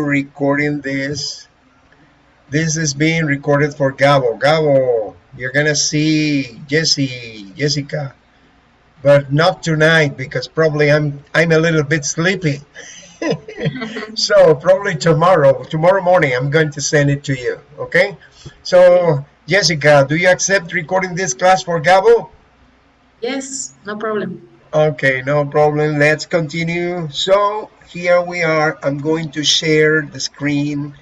recording this. This is being recorded for Gabo. Gabo, you're gonna see Jesse, Jessica, but not tonight because probably I'm I'm a little bit sleepy. so probably tomorrow, tomorrow morning, I'm going to send it to you. Okay. So Jessica, do you accept recording this class for Gabo? Yes, no problem. Okay, no problem. Let's continue. So here we are. I'm going to share the screen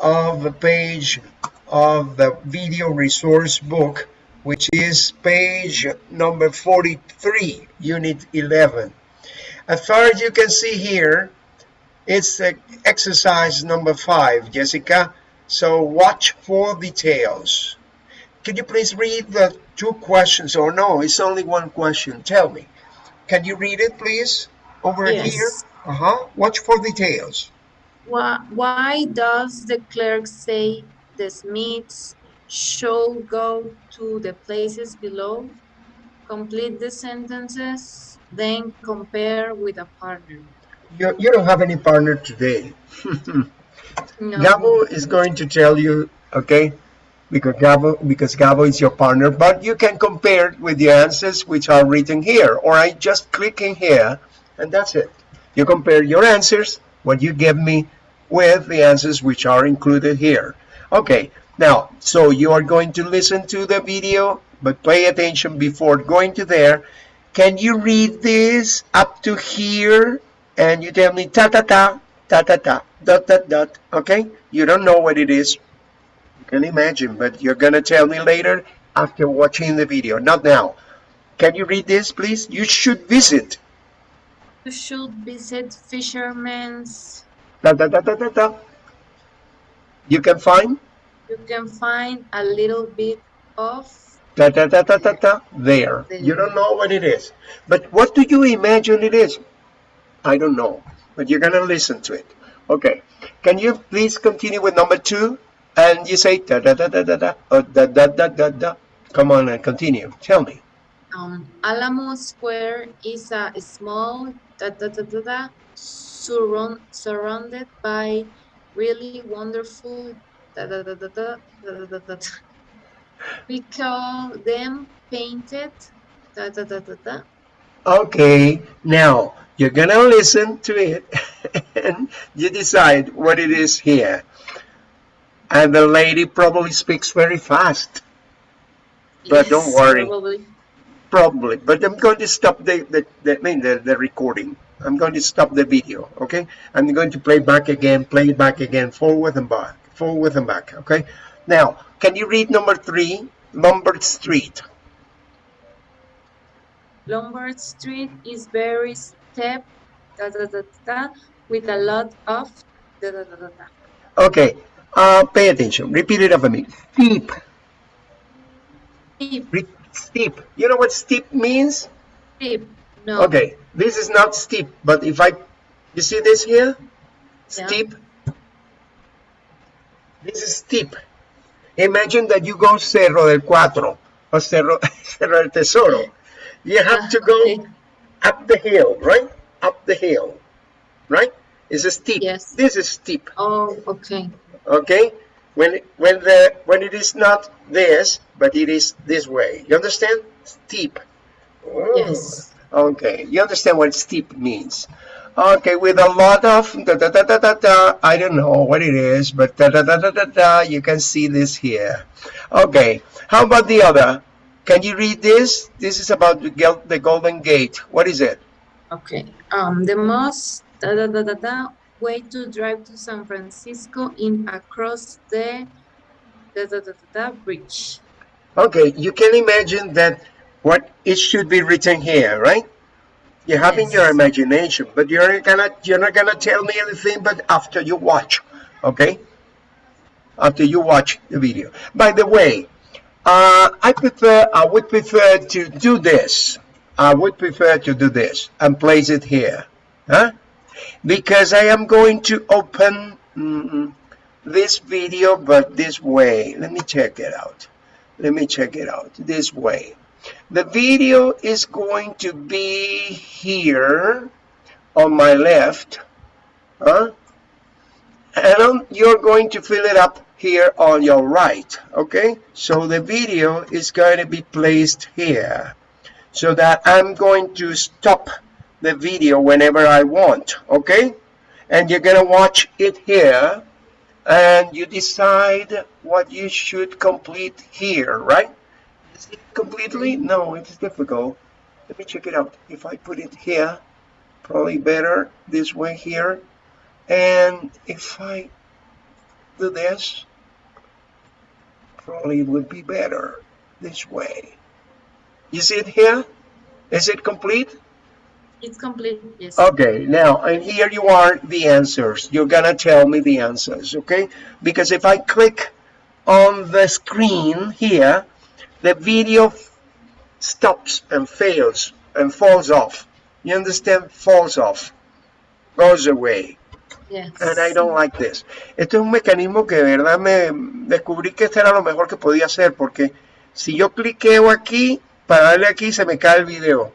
of the page of the video resource book, which is page number 43, unit 11. As far as you can see here, it's exercise number five, Jessica. So watch for details. Can you please read the two questions? Or no, it's only one question. Tell me. Can you read it, please? Over yes. here. Uh-huh. Watch for details. Why, why does the clerk say the Smiths should go to the places below? Complete the sentences, then compare with a partner. You, you don't have any partner today. no. Gabo is going to tell you, okay, because Gabo, because Gabo is your partner, but you can compare with the answers which are written here, or I just click in here, and that's it. You compare your answers, what you give me, with the answers which are included here. Okay, now, so you are going to listen to the video, but pay attention before going to there. Can you read this up to here? And you tell me ta ta ta, ta ta ta, dot dot dot, okay? You don't know what it is. Can imagine, but you're gonna tell me later after watching the video, not now. Can you read this, please? You should visit. You should visit Fisherman's. Da, da, da, da, da, da. You can find? You can find a little bit of da, da, da, da, da, da, there. You don't know what it is. But what do you imagine it is? I don't know. But you're going to listen to it. Okay. Can you please continue with number two? And you say da da da da da da or da da da da da. Come on and continue. Tell me. Um, Alamo Square is a small da da da da da surround, surrounded by really wonderful da da da da da da da da. da. We call them painted da da da da da. Okay, now you're gonna listen to it and you decide what it is here. And the lady probably speaks very fast. But yes, don't worry. Probably. Probably. But I'm going to stop the, the, the I mean the, the recording. I'm going to stop the video, okay? I'm going to play back again, play it back again, forward and back, forward and back, okay? Now, can you read number three, Lombard Street? Lombard Street is very steep, da, da, da, da, with a lot of da, da, da, da, da. Okay, uh, pay attention. Repeat it after me. Steep. Steep. Re steep. You know what steep means? Steep. No. Okay, this is not steep, but if I, you see this here? Steep. Yeah. This is steep. Imagine that you go Cerro del Cuatro or Cerro, Cerro del Tesoro. You have to go okay. up the hill, right? Up the hill, right? It's a steep. Yes. This is steep. Oh, okay. Okay. When when the when it is not this, but it is this way. You understand? Steep. Oh. Yes. Okay, you understand what steep means. Okay, with a lot of da da da da da da, I don't know what it is, but da da da da da da, you can see this here. Okay, how about the other? Can you read this? This is about the, the Golden Gate. What is it? Okay, um, the most da da da da da way to drive to San Francisco in across the da da da da, bridge. Okay, you can imagine that what it should be written here, right? You have yes. in your imagination, but you're gonna you're not gonna tell me anything but after you watch, okay? After you watch the video. By the way, uh, I prefer I would prefer to do this. I would prefer to do this and place it here, huh? Because I am going to open this video, but this way. Let me check it out. Let me check it out this way. The video is going to be here on my left. Huh? Well, you're going to fill it up here on your right, okay? So the video is going to be placed here so that I'm going to stop the video whenever I want, okay? And you're to watch it here and you decide what you should complete here, right? Is it completely? No, it's difficult. Let me check it out. If I put it here, probably better this way here. And if I do this, probably would be better this way. You see it here? Is it complete? It's complete, yes. Okay, now, and here you are, the answers. You're gonna tell me the answers, okay? Because if I click on the screen here, the video stops and fails and falls off. You understand? Falls off. Goes away. Yes. And I don't like this. Este es un mecanismo que de verdad me descubrí que este era lo mejor que podía hacer porque si yo cliqueo aquí, para darle aquí se me cae el video.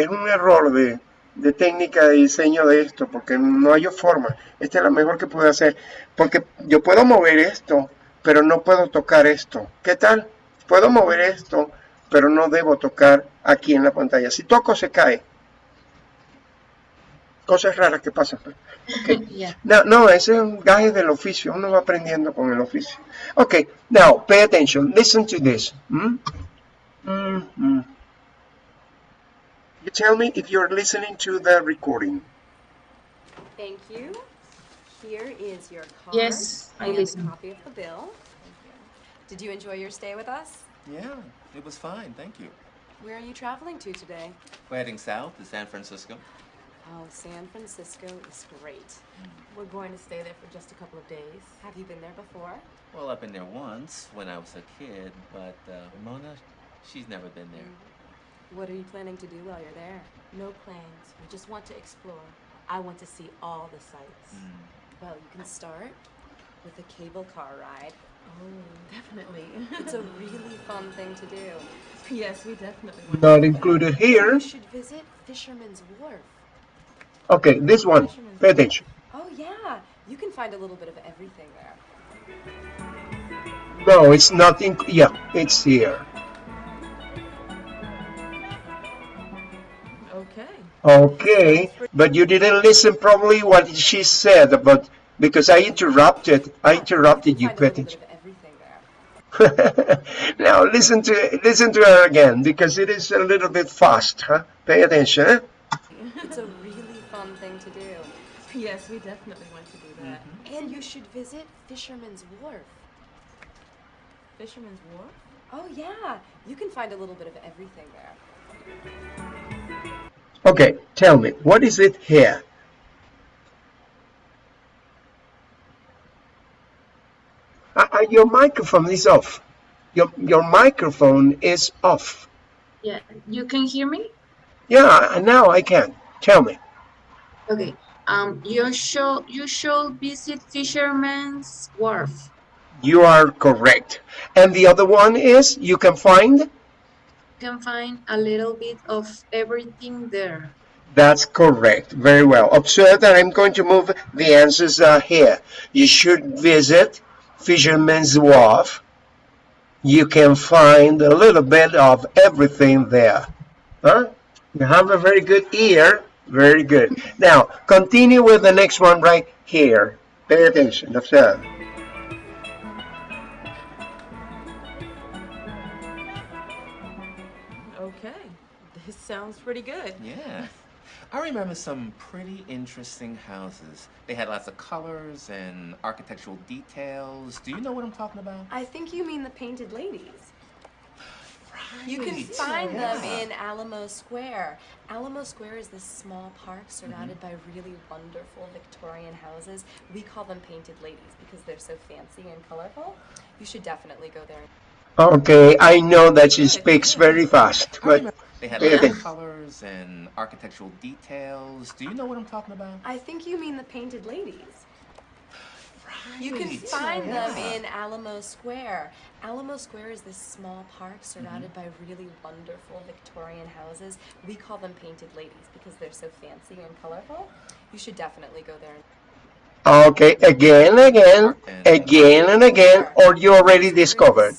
Es un error de, de técnica de diseño de esto porque no hay forma. Esta es la mejor que puedo hacer. Porque yo puedo mover esto, pero no puedo tocar esto. ¿Qué tal? Puedo mover esto, pero no debo tocar aquí en la pantalla. Si toco se cae. Cosas raras que pasan. yeah. No, no, ese es un gaje del oficio. Uno va aprendiendo con el oficio. Okay, now pay attention. Listen to this. Hmm? You tell me if you're listening to the recording. Thank you. Here is your card. Yes, I and listen. a copy of the bill. Did you enjoy your stay with us? Yeah, it was fine, thank you. Where are you traveling to today? We're heading south to San Francisco. Oh, San Francisco is great. We're going to stay there for just a couple of days. Have you been there before? Well, I've been there once when I was a kid, but uh, Mona, she's never been there. What are you planning to do while you're there? No plans. We just want to explore. I want to see all the sights. Mm. Well, you can start with a cable car ride. Oh, definitely. It's a really fun thing to do. yes, we definitely want Not included here. You should visit Fisherman's Wharf. Okay, this one. Pay attention. Oh, yeah. You can find a little bit of everything there. No, it's not in. Yeah, it's here. Okay. Okay, but you didn't listen probably what she said about because I interrupted. I interrupted you. Find Pay attention. of everything there. now listen to listen to her again because it is a little bit fast. Huh? Pay attention. Huh? It's a really fun thing to do. Yes, we definitely want to do that. Mm-hmm. And you should visit Fisherman's Wharf. Fisherman's Wharf? Oh, yeah. You can find a little bit of everything there. Okay, tell me what is it here? Uh, uh, your microphone is off. Your your microphone is off. Yeah. You can hear me? Yeah, now I can. Tell me. Okay. Um, you should you should visit Fisherman's Wharf. You are correct. And the other one is you can find. Can find a little bit of everything there. That's correct. Very well. Observe that I'm going to move the answers uh, here. You should visit Fisherman's Wharf. You can find a little bit of everything there. Huh? You have a very good ear. Very good. Now, continue with the next one right here. Pay attention. Observe. Sounds pretty good. Yeah. I remember some pretty interesting houses. They had lots of colors and architectural details. Do you know what I'm talking about? I think you mean the painted ladies. Right. You can Right. find them in Alamo Square. Alamo Square is this small park surrounded mm-hmm. by really wonderful Victorian houses. We call them painted ladies because they're so fancy and colorful. You should definitely go there. Okay, I know that she speaks very fast, but remember they had pay lots of attention. colors and architectural details. Do you know what I'm talking about? I think you mean the painted ladies. Right. You can Right. find them in Alamo Square. Alamo Square is this small park surrounded mm-hmm. by really wonderful Victorian houses. We call them painted ladies because they're so fancy and colorful. You should definitely go there. Okay, again, again, again and again, or you already Alamo Square discovered?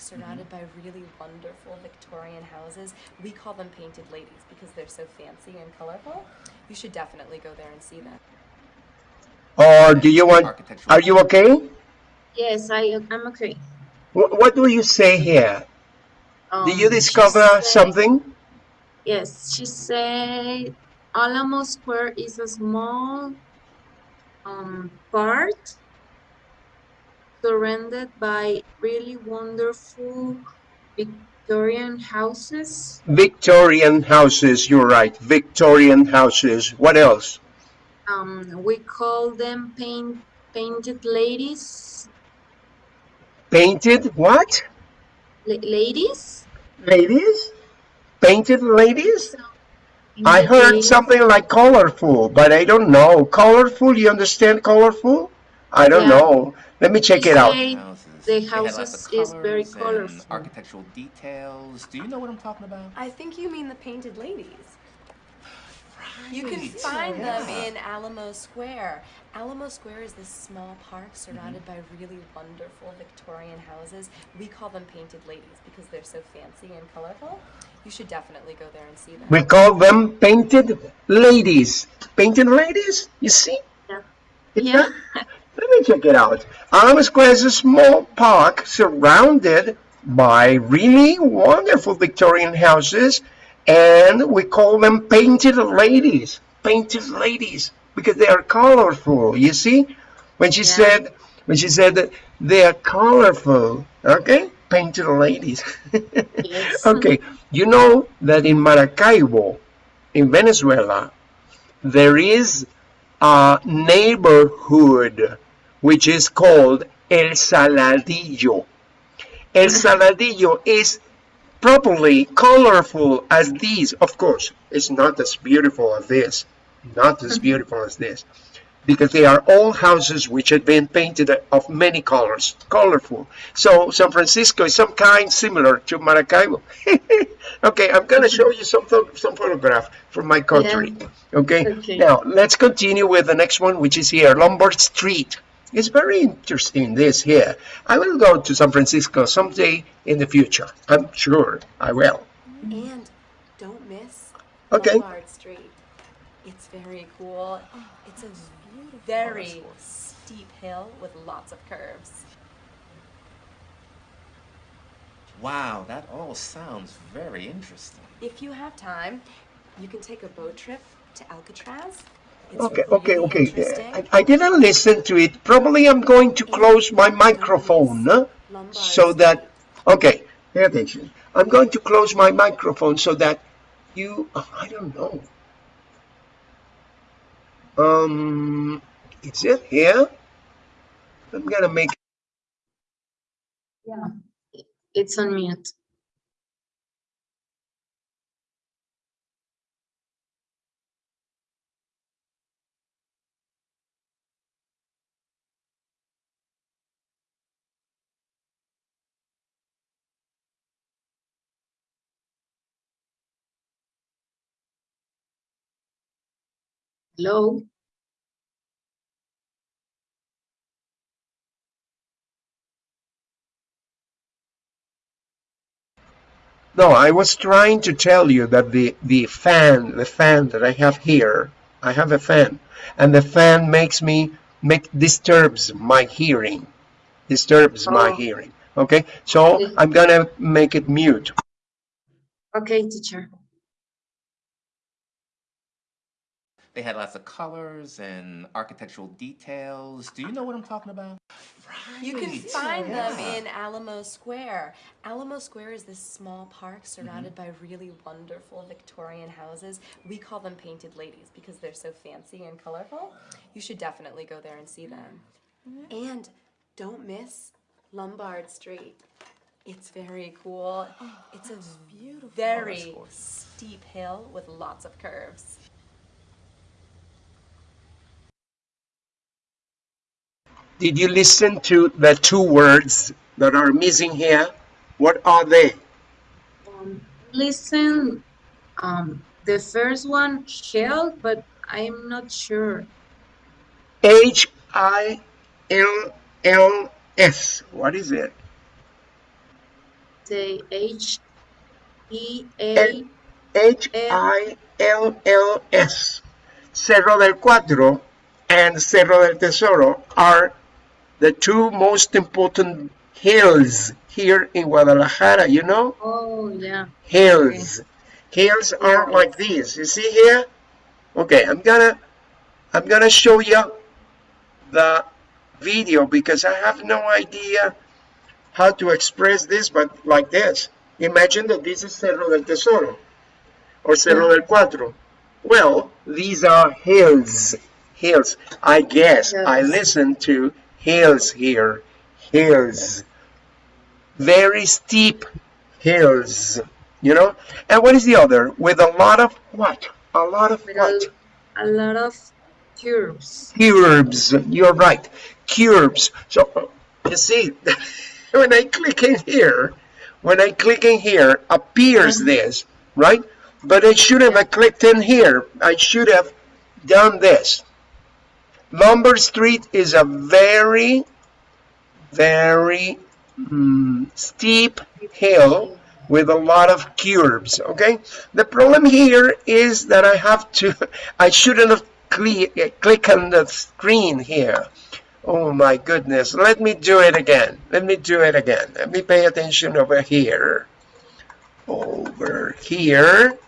A small park surrounded by really wonderful Victorian houses. We call them painted ladies because they're so fancy and colorful. You should definitely go there and see them. Or do you want, are you okay? Yes, I I'm okay. What, what do you say here? Um, Do you discover said- something? Yes, she said Alamo Square is a small um, park surrounded by really wonderful Victorian houses. Victorian houses, you're right. Victorian houses. What else? Um, we call them paint, painted ladies. Painted what? La- ladies? Ladies? Painted ladies? I heard ladies. something like colorful, but I don't know. Colorful, you understand colorful? I don't Yeah. know. Let me check it out. the They had lots houses is very colorful. Architectural details. Do you know what I'm talking about? I think you mean the painted ladies. Right. You can Right. find them in Alamo Square. Alamo Square is this small park surrounded mm-hmm. by really wonderful Victorian houses. We call them painted ladies because they're so fancy and colorful. You should definitely go there and see them. We call them painted ladies. Painted ladies? You see? Yeah. It's Yeah. Let me check it out. Alamo Square is a small park surrounded by really wonderful Victorian houses, and we call them painted ladies. Painted ladies because they are colorful. You see, when she Yeah. said when she said that they are colorful, okay, painted ladies. Yes. okay, you know that in Maracaibo, in Venezuela, there is a neighborhood which is called El Saladillo. El mm-hmm. Saladillo is properly colorful as these. Of course, it's not as beautiful as this. Not as mm-hmm. beautiful as this. Because they are all houses which have been painted of many colors, colorful. So San Francisco is some kind similar to Maracaibo. okay, I'm going to mm-hmm. show you some some photograph from my country. Okay? Okay. Now let's continue with the next one, which is here, Lombard Street. It's very interesting. This here. I will go to San Francisco someday in the future. I'm sure I will. And don't miss Okay. Lombard Street. It's very cool. It's a very steep hill with lots of curves. Wow, that all sounds very interesting. If you have time, you can take a boat trip to Alcatraz. It's Okay, okay, really okay. interesting. I, I didn't listen to it. Probably I'm going to close my microphone huh? So that. Okay, pay attention. I'm going to close my microphone so that you. I don't know. Um, is it here? I'm gonna make. Yeah. It's on mute. Hello? No, I was trying to tell you that the the fan, the fan that I have here, I have a fan, and the fan makes me make disturbs my hearing, disturbs my Oh. hearing. Okay, so. I'm gonna make it mute. Okay, teacher. They had lots of colors and architectural details. Do you know what I'm talking about? You can Right. find them in Alamo Square. Alamo Square is this small park mm-hmm. surrounded by really wonderful Victorian houses. We call them painted ladies because they're so fancy and colorful. You should definitely go there and see them. Mm-hmm. And don't miss Lombard Street. It's very cool. Oh, it's a very steep hill with lots of curves. Did you listen to the two words that are missing here? What are they? Um, listen, um, the first one held, but I'm not sure. H I L L S. What is it? Say H E A H I L L S. Cerro del Cuatro and Cerro del Tesoro are the two most important hills here in Guadalajara, you know? Oh yeah. Hills. Hills are like these. You see here? Okay, I'm gonna I'm gonna show you the video because I have no idea how to express this but like this. Imagine that this is Cerro del Tesoro or Cerro del Cuatro. Well, these are hills. Hills. I guess I Yes. listen to hills here. Hills. Very steep hills. You know? And what is the other? With a lot of what? A lot of what? a, lot of curves. Curbs. You're right. Curbs. So you see, when I click in here, when I click in here, appears Mhm. this, right? But I shouldn't have clicked in here. I should have done this. Lombard Street is a very, very mm, steep hill with a lot of curbs, okay? The problem here is that I have to, I shouldn't have click on the screen here. Oh my goodness, let me do it again. Let me do it again. Let me pay attention over here. Over here.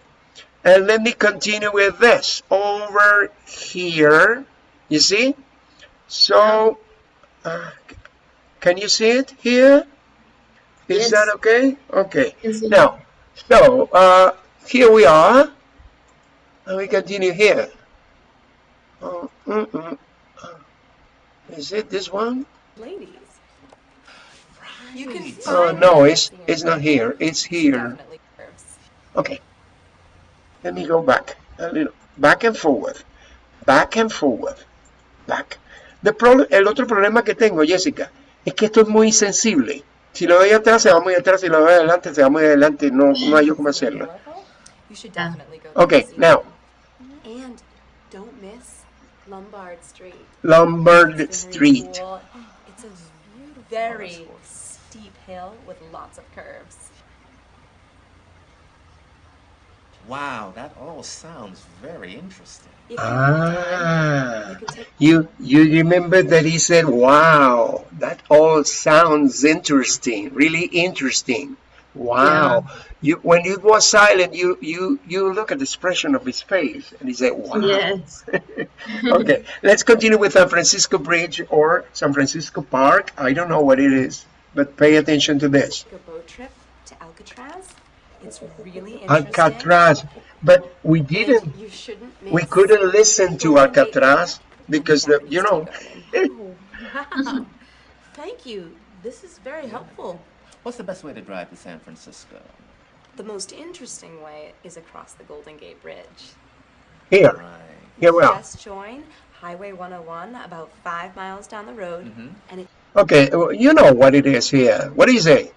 And let me continue with this. Over here. You see? So, uh, can you see it here? Is Yes. that okay? Okay. You? Now, so uh, here we are, and we continue here. Oh, mm -mm. Is it this one? Ladies. You can Right. Oh no, it's it's not here. It's here. Okay. Let me go back a little, back and forward, back and forward, back. The problem, el otro problema que tengo, Jessica, es que esto es muy sensible. Si lo doy atrás, se va muy atrás. Si lo doy adelante, se va muy adelante. No, no hay yo cómo hacerlo. Colorful? You should Yeah. definitely go there Okay, this now. And don't miss Lombard Street. Lombard Street. cool. It's a very steep hill with lots of curves. Wow, that all sounds very interesting. You have time, Ah, you you you remember that he said, "Wow, that all sounds interesting, really interesting." Wow. You when it was silent, you you you look at the expression of his face, and he said, "Wow." Yes. okay, let's continue with San Francisco Bridge or San Francisco Park. I don't know what it is, but pay attention to this. a boat trip to Alcatraz. It's really interesting. Alcatraz, but we didn't. You shouldn't miss We couldn't listen to Alcatraz because the you know. Wow. Thank you. This is very helpful. What's the best way to drive to San Francisco? The most interesting way is across the Golden Gate Bridge. Here, Right. here we are. Just join Highway 101 about five miles down the road, Mhm. and it Okay, well, you know what it is here. What is it?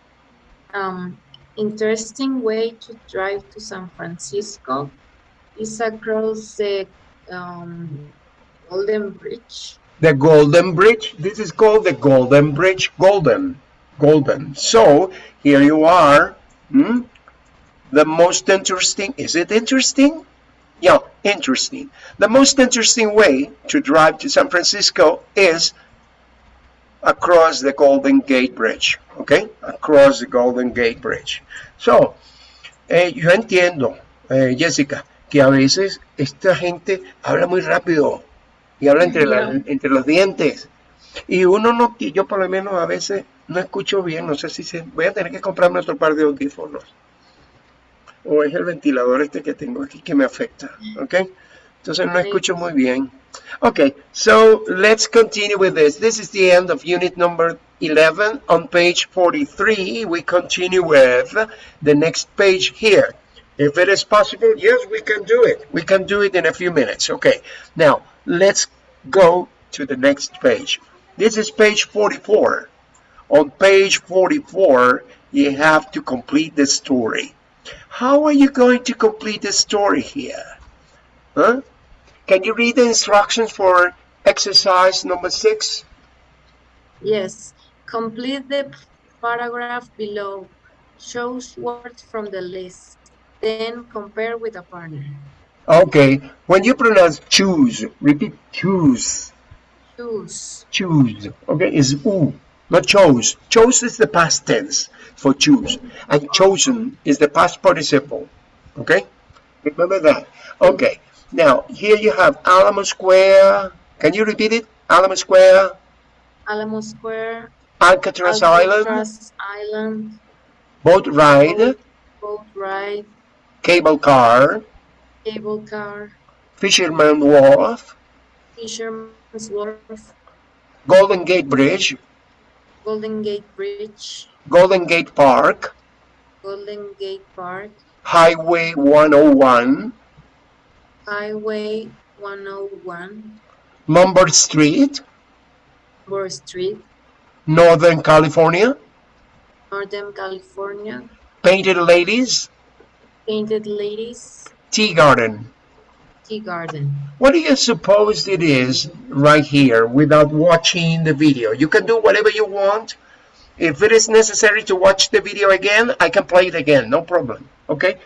Um, interesting way to drive to San Francisco is across the um, Golden Bridge. The Golden Bridge. This is called the Golden Bridge. Golden. Golden. So, here you are. Hmm? The most interesting, is it interesting? Yeah, interesting. The most interesting way to drive to San Francisco is across the Golden Gate Bridge. Okay? Across the Golden Gate Bridge. So, eh, yo entiendo, eh, Jessica, que a veces esta gente habla muy rápido y habla entre, la- entre los dientes. Y uno no, yo por lo menos a veces no escucho bien, no sé si se, voy a tener que comprarme otro par de audífonos. O es el ventilador este que tengo aquí que me afecta, ¿ok? Entonces no escucho muy bien. Okay, so let's continue with this. This is the end of unit number 11. On page 43, we continue with the next page here. If it is possible, yes, we can do it. We can do it in a few minutes. Okay, now let's go to the next page. This is page 44. On page 44, you have to complete the story. How are you going to complete the story here? Huh? Can you read the instructions for exercise number six. Yes. Complete the paragraph below. Choose words from the list. Then compare with a partner. Okay, when you pronounce choose, repeat choose, Choose. choose. Okay, it's u, not chose. Chose is the past tense for choose, and chosen is the past participle. Okay, remember that. Okay, now here you have Alamo Square. Can you repeat it? Alamo Square, Alamo Square. Alcatraz Island, Alcatraz Island. boat ride, Boat ride. cable car, Cable car. Fisherman Wharf, Fisherman's Wharf. Golden Gate Bridge, Golden Gate Bridge. Golden Gate Park, Golden Gate Park. Highway 101, Highway 101. Lombard Street, Burr Street. Northern California, Northern California. Painted Ladies, Painted Ladies. Tea Garden. Tea Garden. What do you suppose it is right here without watching the video? You can do whatever you want. If it is necessary to watch the video again, I can play it again, no problem. Okay?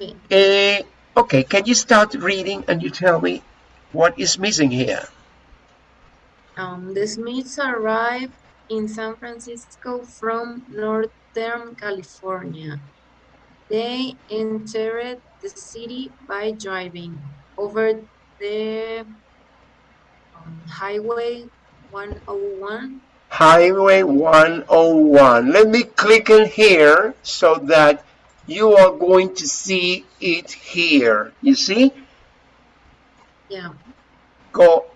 Okay. Uh, okay, can you start reading and you tell me what is missing here? Um, the Smiths arrived in San Francisco from Northern California. They entered the city by driving over the um, Highway 101. Highway 101. Let me click in here so that you are going to see it here. You see? Yeah, Go.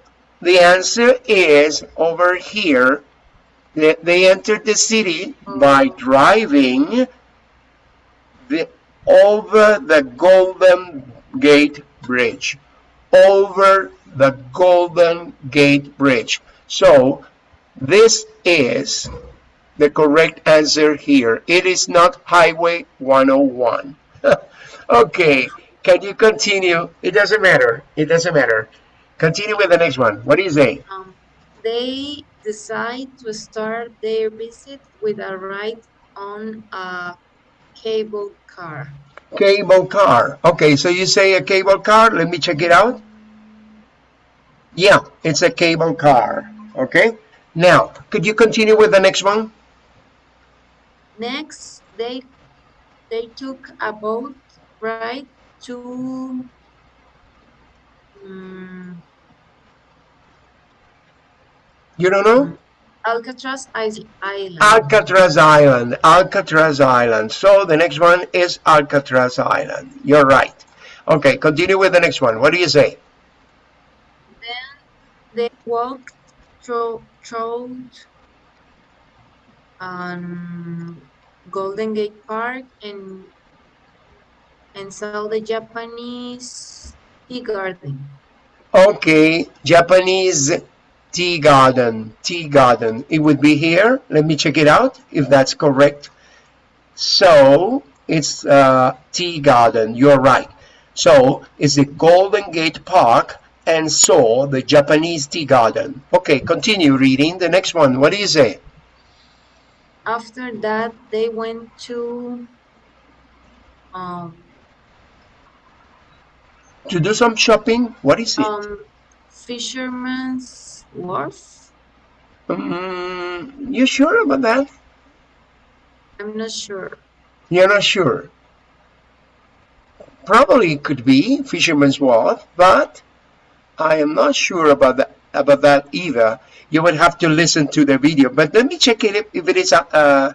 The answer is over here. They, they entered the city by driving the over the Golden Gate Bridge. Over the Golden Gate Bridge. So this is the correct answer here. It is not Highway 101. okay, can you continue? It doesn't matter. It doesn't matter. Continue with the next one. What do you say? um, they decide to start their visit with a ride on a cable car. Cable car. Okay, so you say a cable car. Let me check it out. Yeah, it's a cable car. Okay. Now, could you continue with the next one? Next, they they took a boat ride to mm, You don't know? Alcatraz Island. Alcatraz Island. Alcatraz Island. So the next one is Alcatraz Island. You're right. Okay, continue with the next one. What do you say? then they walked through through um, Golden Gate Park and and saw the Japanese tea garden. Okay, Japanese tea garden, tea garden. It would be here. Let me check it out if that's correct. So it's uh, tea garden. You're right. So it's the Golden Gate Park and saw the Japanese tea garden. Okay, continue reading the next one. What you say? After that, they went to um, To do some shopping? What is it? um, Fisherman's Wharf. Mm, you sure about that? I'm not sure. You're not sure. Probably it could be Fisherman's Wharf, but I am not sure about that about that either. You would have to listen to the video. But let me check it if, it is a uh,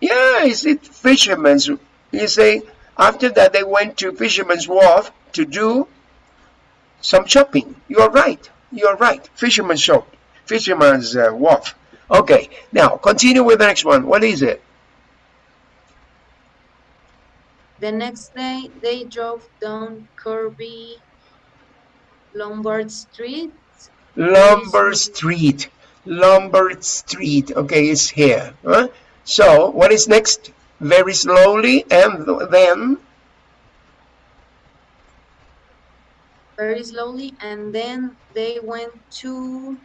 yeah, is it Fisherman's? You say after that they went to Fisherman's Wharf to do some shopping. You're right. You're right. Fisherman's shop, Fisherman's uh, Wharf. Okay, now continue with the next one. What is it? The next day, they drove down Kirby Lombard Street. Lombard Street. Lombard Street. Okay, it's here. Huh? So, what is next? Very slowly, and then very slowly, and then they went to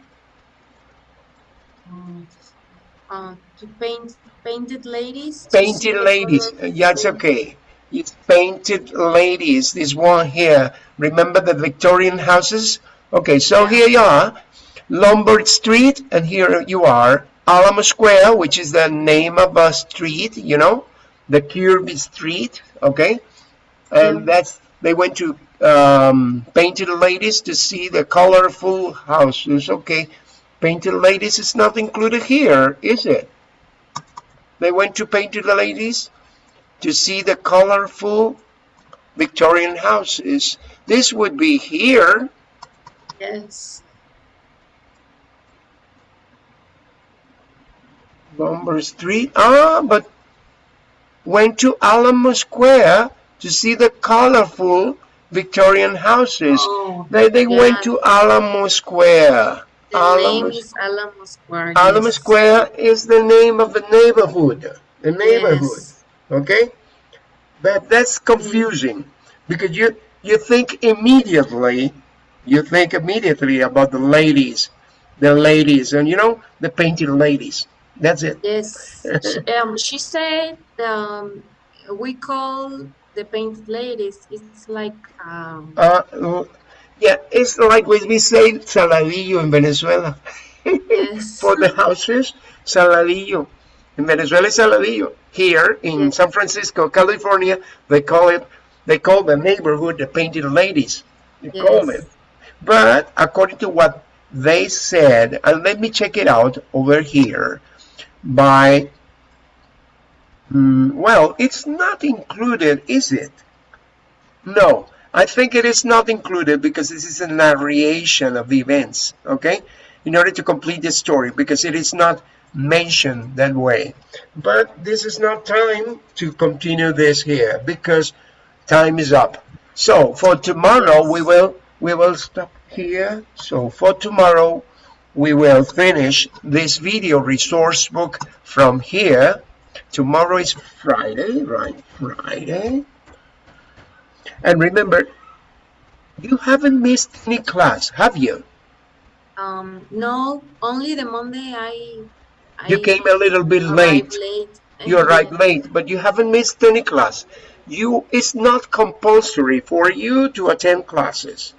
uh, to paint painted ladies. Painted ladies. Yeah, it's okay. It's painted ladies. This one here. Remember the Victorian houses? Okay, so here you are, Lombard Street, and here you are, Alamo Square, which is the name of a street, you know, the Kirby Street, okay? And Yeah. that's, they went to um, Painted Ladies to see the colorful houses, okay? Painted Ladies is not included here, is it? They went to Painted Ladies to see the colorful Victorian houses. This would be here. Yes. Lombard Street. Ah, but went to Alamo Square to see the colorful Victorian houses. Oh, They, they yeah. went to Alamo Square. The Alamo, name is Alamo Square. Alamo yes. Square is the name of the neighborhood. The neighborhood. Yes. Okay? But that's confusing because you you think immediately you think immediately about the ladies. The ladies and you know the painted ladies. That's it. Yes. She, um, she said um, we call the painted ladies. It's like um, Uh, yeah, it's like we say saladillo in Venezuela. Yes. For the houses, saladillo. In Venezuela, it's saladillo. Here in Yes. San Francisco, California, they call it, they call the neighborhood the painted ladies. They call it. But according to what they said, and let me check it out over here, by, mm, well, it's not included, is it? No, I think it is not included because this is a narration of the events, okay? In order to complete the story, because it is not mentioned that way. But this is not time to continue this here because time is up. So for tomorrow we will we will stop here. So for tomorrow we will finish this video resource book from here. Tomorrow is Friday, right? Friday. And remember, you haven't missed any class, have you? um, no, only the Monday I. I You came a little bit late. late. You arrived Yeah. late, but you haven't missed any class. You it's not compulsory for you to attend classes.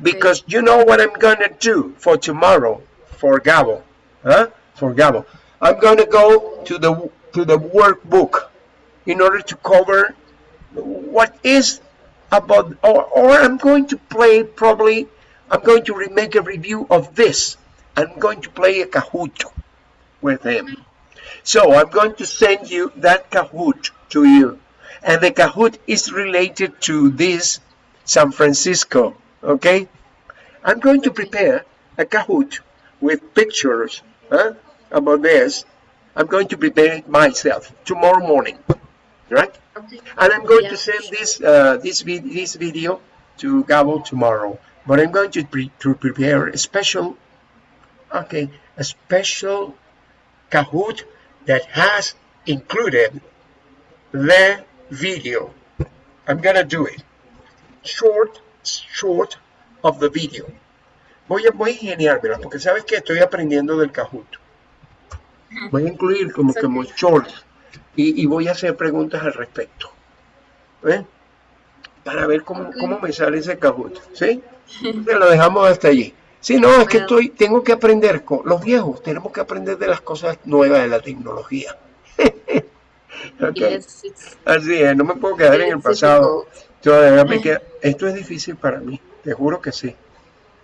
Because you know what I'm gonna do for tomorrow for Gabo. Huh? For Gabo. I'm gonna go to the to the workbook in order to cover what is about or, or I'm going to play probably I'm going to remake a review of this. I'm going to play a Kahoot with him. So I'm going to send you that Kahoot to you. And the Kahoot is related to this San Francisco, okay? I'm going to prepare a Kahoot with pictures huh, about this. I'm going to prepare it myself tomorrow morning, right? And I'm going Yeah. to send this uh, this vid this video to Gabo tomorrow. But I'm going to pre to prepare a special, okay, a special Kahoot that has included the video. I'm gonna do it. Short, short of the video. Voy a, voy a ingeniármela porque sabes que estoy aprendiendo del Kahoot. Voy a incluir como, como shorts y, y voy a hacer preguntas al respecto. ¿Ven? Para ver cómo, cómo me sale ese Kahoot. ¿Sí? Te lo dejamos hasta allí. Sí, no, es que estoy, tengo que aprender, con los viejos, tenemos que aprender de las cosas nuevas de la tecnología. Así es, no me puedo quedar en el it's Todavía me esto es difícil para mí, te juro que sí.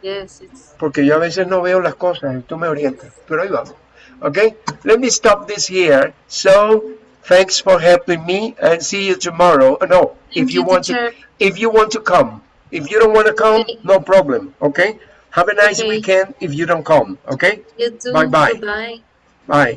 Yes, it's Porque yo a veces no veo las cosas y tú me orientas. Pero ahí vamos. Okay, let me stop this here. So, thanks for helping me and see you tomorrow. Uh, No, if you you, want to, if you want to come. If you don't want to come, Okay. no problem. Okay. Have a nice Okay. weekend if you don't come. Okay. you too. Bye-bye. Goodbye. Bye.